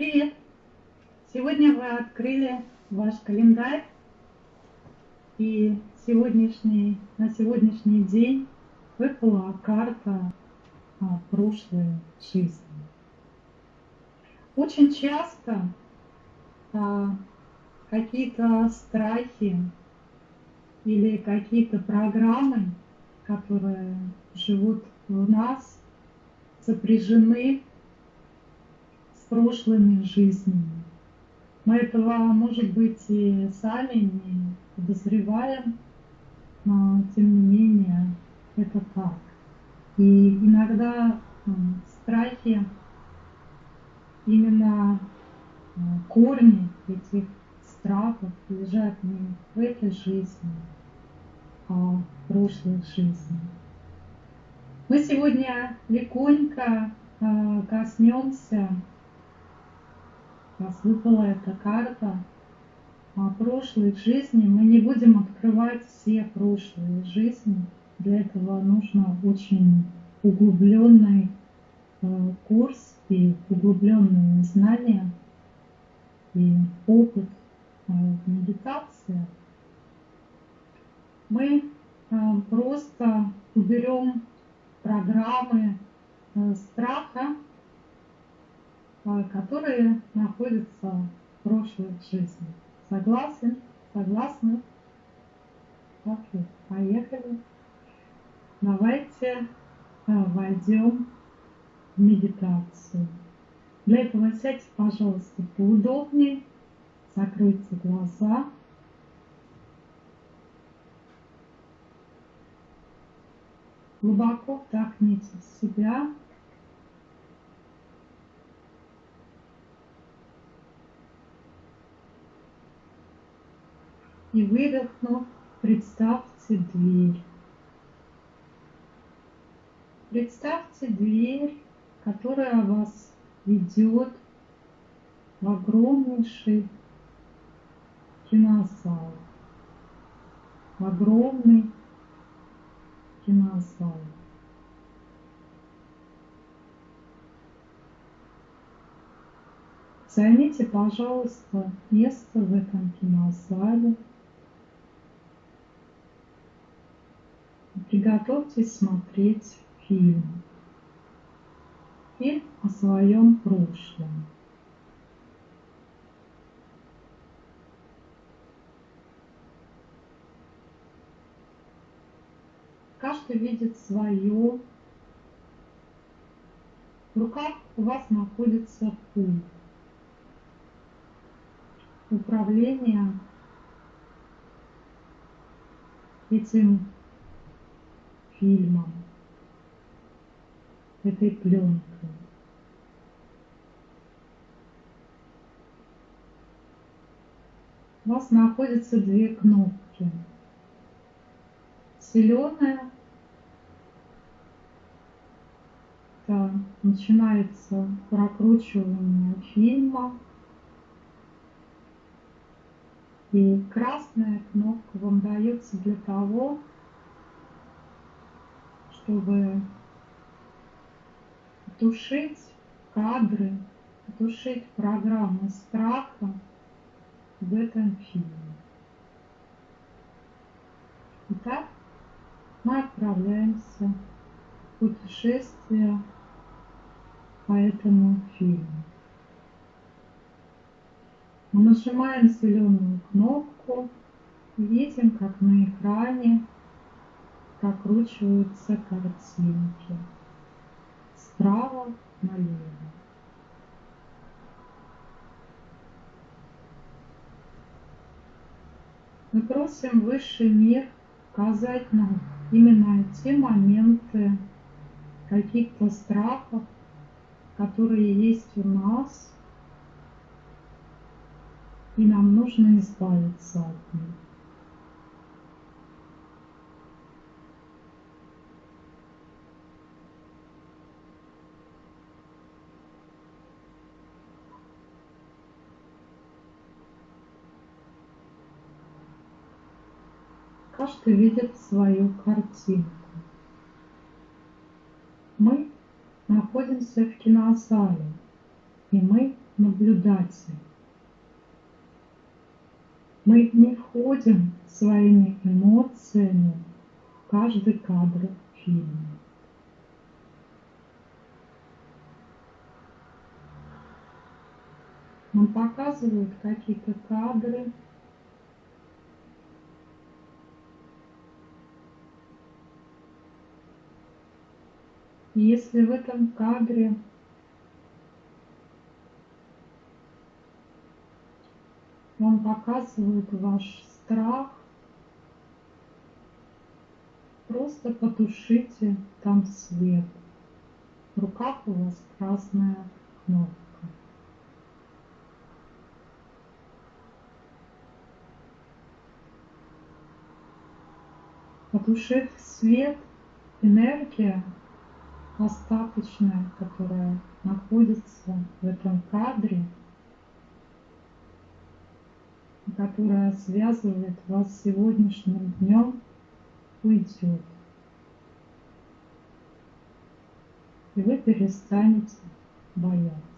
Привет! Сегодня вы открыли ваш календарь и сегодняшний, на сегодняшний день выпала карта а, прошлой жизни. Очень часто а, какие-то страхи или какие-то программы, которые живут в нас, сопряжены прошлыми жизнями. Мы этого, может быть, и сами не подозреваем, но тем не менее это так. И иногда страхи, именно корни этих страхов лежат не в этой жизни, а в прошлой жизни. Мы сегодня легонько а, коснемся, раз выпала эта карта, о прошлой жизни. Мы не будем открывать все прошлые жизни. Для этого нужно очень углубленный а, курс и углубленные знания и опыт а, в медитации. Мы просто уберем программы э, страха, э, которые находятся в прошлой жизни. Согласен? Согласны? Окей, поехали. Давайте э, войдем в медитацию. Для этого сядьте, пожалуйста, поудобнее, закройте глаза. Глубоко вдохните в себя. И выдохнув, представьте дверь. Представьте дверь, которая вас ведет в огромнейший кинозал, в огромный кинозал. Займите, пожалуйста, место в этом кинозале. Приготовьтесь смотреть фильм. Фильм о своем прошлом. Каждый видит свое. В руках у вас находится пульт. Управление этим фильмом, этой пленкой. У вас находятся две кнопки зеленая. Это начинается прокручивание фильма. И красная кнопка вам дается для того, чтобы тушить кадры, тушить программы страха в этом фильме. Итак, мы отправляемся в путешествие по этому фильму. Мы нажимаем зеленую кнопку видим, как на экране прокручиваются картинки справа налево. Мы просим высший мир показать нам именно те моменты каких-то страхов, которые есть у нас, и нам нужно избавиться от них. Каждый видит свою картинку. Мы находимся в кинозале, и мы наблюдатель. Мы не входим своими эмоциями в каждый кадр фильма. Нам показывают какие-то кадры, если в этом кадре вам показывают ваш страх, просто потушите там свет. В руках у вас красная кнопка. Потушив свет, энергия остаточная, которая находится в этом кадре, которая связывает вас с сегодняшним днем, уйдет. И вы перестанете бояться.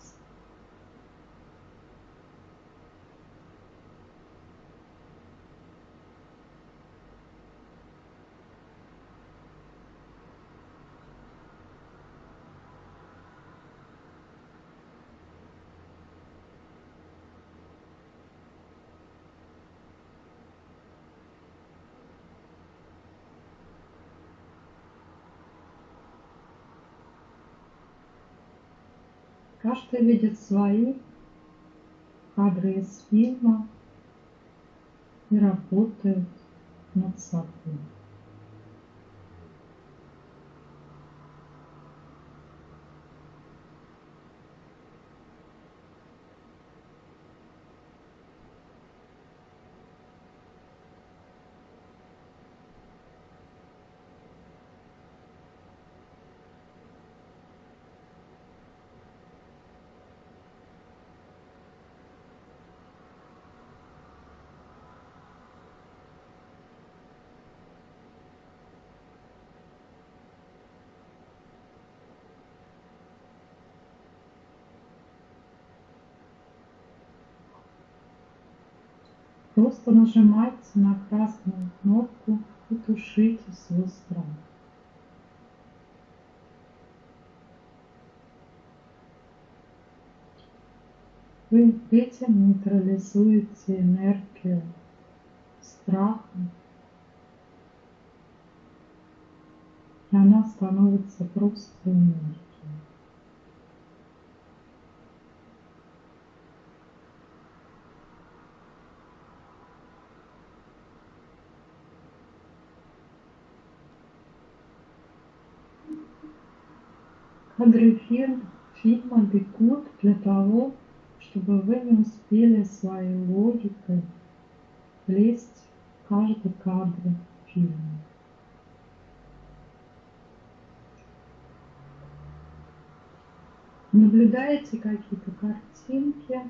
Каждый видит свои кадры из фильма и работает над собой. Просто нажимайте на красную кнопку и тушите свой страх. Вы этим нейтрализуете энергию страха, и она становится просто энергией. Кадры фильм, фильма бегут для того, чтобы вы не успели своей логикой влезть в каждый кадр фильма. Наблюдаете какие-то картинки,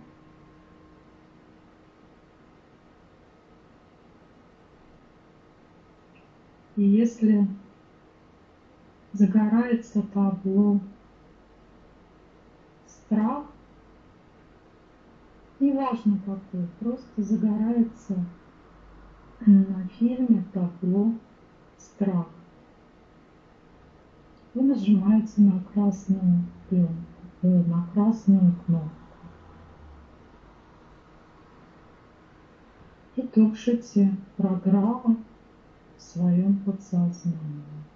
и если загорается табло страх, неважно какой, просто загорается на фильме табло страх. Вы нажимаете на красную пленку, э, на красную кнопку. И тушите программу в своем подсознании.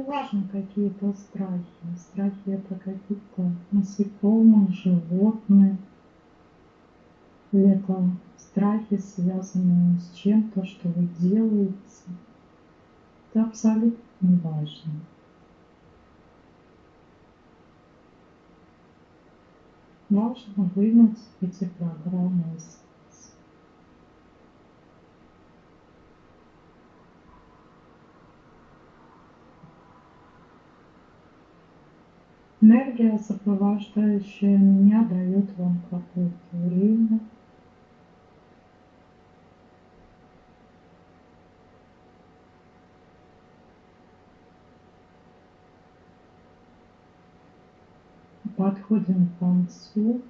Неважно какие это страхи. Страхи это какие-то насекомые, животные. Или это страхи, связанные с чем-то, что вы делаете. Это абсолютно не важно. Важно вынуть эти программы из Энергия, сопровождающая меня, дает вам какое-то время. Подходим к концу.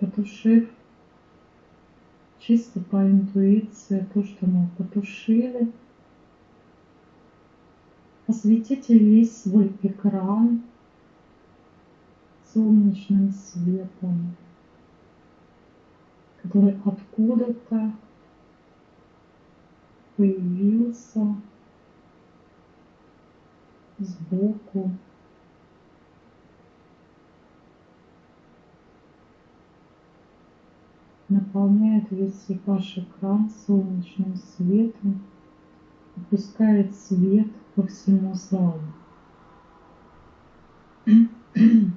потушив чисто по интуиции то, что мы потушили. Осветите весь свой экран солнечным светом, который откуда-то появился сбоку наполняет весь ваш экран солнечным светом и пускает свет по всему залу.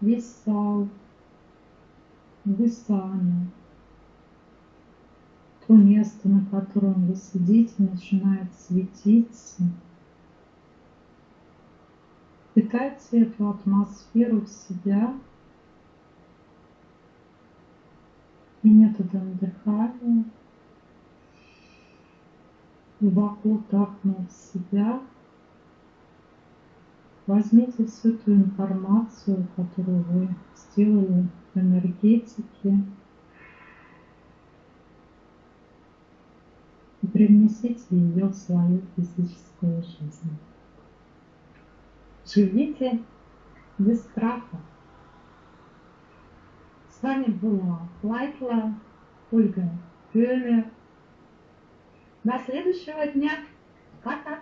Весь зал, вы сами, то место, на котором вы сидите, начинает светиться – Впитайте эту атмосферу в себя и методом дыхания глубоко вдохнув себя, возьмите всю ту информацию, которую вы сделали в энергетике, и привнесите ее в свою физическую жизнь. Живите без страха. С вами была Лайкла Ольга Пёлер. До следующего дня. Пока.